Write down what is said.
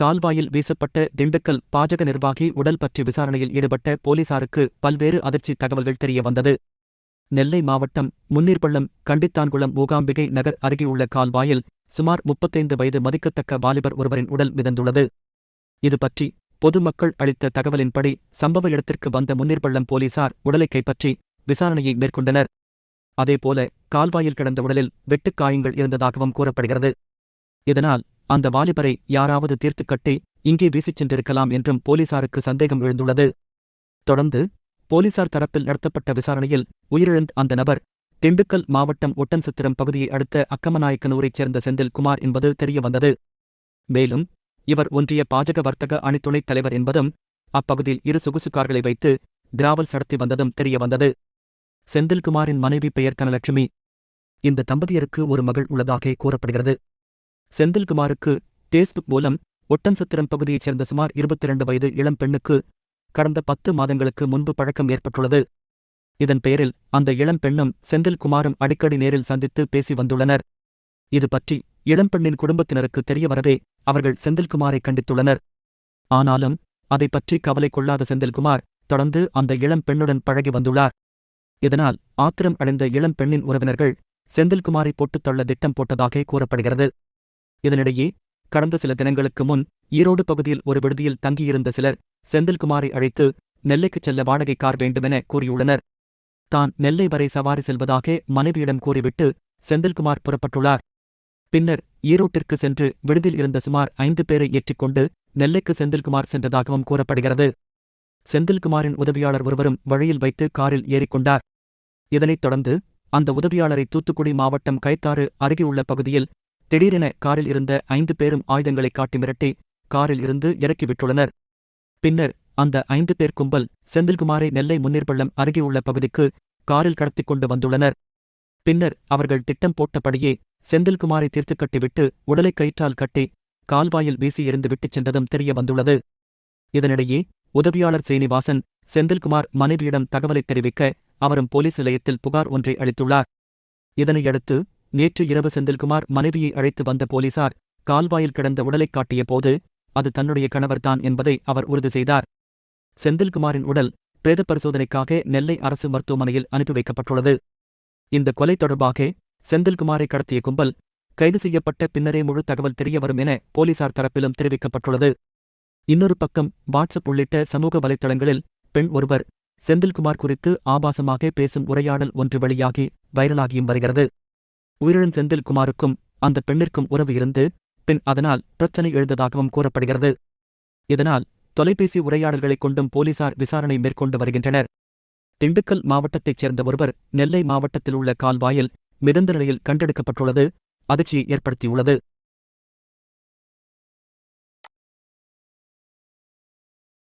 கால்வாயில் வீசப்பட்ட திண்டுக்கல் பாஜக நிர்வாகி உடல் பற்றி விசாரணையில் ஈடுபட்ட போலீசாருக்கு பல்வேறு அதிர்ச்சி தகவல்கள் தெரிய வந்தது நெல்லை மாவட்டம் முன்னீர்பள்ளம் கண்டித்தான்குளம் மூகாம்பிகை நகர் அருகேயுள்ள கால்வாயில் சுமார் முப்பத்தைந்து வயது மதிக்கத்தக்க வாலிபர் ஒருவரின் உடல் மிதந்துள்ளது. இது பற்றி பொதுமக்கள் அளித்த தகவலின்படி சம்பவ இடத்திற்கு வந்த முன்னீர்பள்ளம் போலீசார் உடலை கைப்பற்றி விசாரணையை மேற்கொண்டனர். அதேபோல கால்வாயில் கிடந்த உடலில் வெட்டுக்காயங்கள் இருந்ததாகவும் கூறப்படுகிறது. இதனால் அந்த வாலிபரை யாராவது தீர்த்துக்கட்டி இங்கே வீசிச் சென்றிருக்கலாம் என்றும் போலீசாருக்கு சந்தேகம் எழுந்துள்ளது. தொடர்ந்து போலீசார் தரப்பில் நடத்தப்பட்ட விசாரணையில் உயிரிழந்த அந்த நபர் திண்டுக்கல் மாவட்டம் ஒட்டன்சத்திரம் பகுதியை அடுத்த அக்கமநாயக்கனூரைச் சேர்ந்த செந்தில் குமார் என்பது தெரியவந்தது. மேலும் இவர் ஒன்றிய பாஜக வர்த்தக அணித்துணைத் தலைவர் என்பதும் அப்பகுதியில் இரு சொகுசு கார்களை வைத்து கிராவல் நடத்தி வந்ததும் தெரியவந்தது. செந்தில்குமாரின் மனைவி பெயர் கனலட்சுமி. இந்த தம்பதியருக்கு ஒரு மகள் உள்ளதாக கூறப்படுகிறது. செந்தில்குமாருக்கு பேஸ்புக் மூலம் ஒட்டன்சத்திரம் பகுதியைச் சேர்ந்த சுமார் இருபத்தி இரண்டு வயது இளம் பெண்ணுக்கு கடந்த பத்து மாதங்களுக்கு முன்பு பழக்கம் ஏற்பட்டுள்ளது. இதன் பெயரில் அந்த இளம் பெண்ணும் செந்தில்குமாரும் அடிக்கடி நேரில் சந்தித்து பேசி வந்துள்ளனர். இது பற்றி இளம்பெண்ணின் குடும்பத்தினருக்கு தெரிய வரவே அவர்கள் செந்தில்குமாரை கண்டித்துள்ளனர். ஆனாலும் அதை பற்றி கவலை கொள்ளாத செந்தில்குமார் தொடர்ந்து அந்த இளம் பெண்ணுடன் பழகி வந்துள்ளார். இதனால் ஆத்திரம் அடைந்த இளம் பெண்ணின் உறவினர்கள் செந்தில்குமாரை போட்டுத்தள்ள திட்டம் போட்டதாக கூறப்படுகிறது. இதனிடையே கடந்த சில தினங்களுக்கு முன் ஈரோடு பகுதியில் ஒரு விடுதியில் தங்கியிருந்த சிலர் செந்தில்குமாரை அழைத்து நெல்லைக்குச் செல்ல வாடகை கார் வேண்டுமென கூறியுள்ளனர். தான் நெல்லை வரை சவாரி செல்வதாக மனைவியிடம் கூறிவிட்டு செந்தில்குமார் புறப்பட்டுள்ளார். பின்னர் ஈரோட்டிற்கு சென்று விடுதியில் இருந்த சுமார் ஐந்து பேரை ஏற்றிக்கொண்டு நெல்லைக்கு செந்தில்குமார் சென்றதாகவும் கூறப்படுகிறது. செந்தில்குமாரின் உதவியாளர் ஒருவரும் வழியில் வைத்து காரில் ஏறிக்கொண்டார் இதனைத் தொடர்ந்து அந்த உதவியாளரை தூத்துக்குடி மாவட்டம் கைத்தாறு அருகேயுள்ள பகுதியில் திடீரென காரில் இருந்த ஐந்து பேரும் ஆயுதங்களை காட்டி மிரட்டி காரில் இருந்து இறக்கிவிட்டுள்ளனர் பின்னர் அந்த ஐந்து பேர் கும்பல் செந்தில்குமாரை நெல்லை முன்னீர்பள்ளம் அருகேயுள்ள பகுதிக்கு காரில் கடத்திக் கொண்டு வந்துள்ளனர். பின்னர் அவர்கள் திட்டம் போட்டபடியே செந்தில்குமாரை தீர்த்து கட்டிவிட்டு உடலை கயிற்றால் கட்டி கால்வாயில் வீசி எறிந்து விட்டுச் சென்றதும் தெரிய வந்துள்ளது. இதனிடையே உதவியாளர் சீனிவாசன் செந்தில்குமார் மனைவியிடம் தகவலை தெரிவிக்க அவரும் போலீஸ் நிலையத்தில் புகார் ஒன்றை அளித்துள்ளார். இதனையடுத்து நேற்று இரவு செந்தில்குமார் மனைவியை அழைத்து வந்த போலீசார் கால்வாயில் கிடந்த உடலைக் காட்டிய போது அது தன்னுடைய கணவர்தான் என்பதை அவர் உறுதி செய்தார். செந்தில்குமாரின் உடல் பிரேத பரிசோதனைக்காக நெல்லை அரசு மருத்துவமனையில் அனுப்பி வைக்கப்பட்டுள்ளது. இந்த கொலை தொடர்பாக செந்தில்குமாரை கடத்திய கும்பல் கைது செய்யப்பட்ட பின்னரே முழு தகவல் தெரியவரும் என போலீசார் தரப்பிலும் தெரிவிக்கப்பட்டுள்ளது. இன்னொரு பக்கம் வாட்ஸ்அப் உள்ளிட்ட சமூக வலைத்தளங்களில் பெண் ஒருவர் செந்தில்குமார் குறித்து ஆபாசமாக பேசும் உரையாடல் ஒன்று வெளியாகி வைரலாகியும் வருகிறது. உயிரிழந்த செந்தில்குமாருக்கும் அந்த பெண்ணிற்கும் உறவு இருந்து பின் அதனால் பிரச்சனை எழுந்ததாகவும் கூறப்படுகிறது. இதனால் தொலைபேசி உரையாடல்களைக் கொண்டும் போலீசார் விசாரணை மேற்கொண்டு வருகின்றனர். திண்டுக்கல் மாவட்டத்தைச் சேர்ந்த ஒருவர் நெல்லை மாவட்டத்தில் உள்ள கால்வாயில் மிதந்த நிலையில் கண்டெடுக்கப்பட்டுள்ளது அதிர்ச்சியை ஏற்படுத்தியுள்ளது.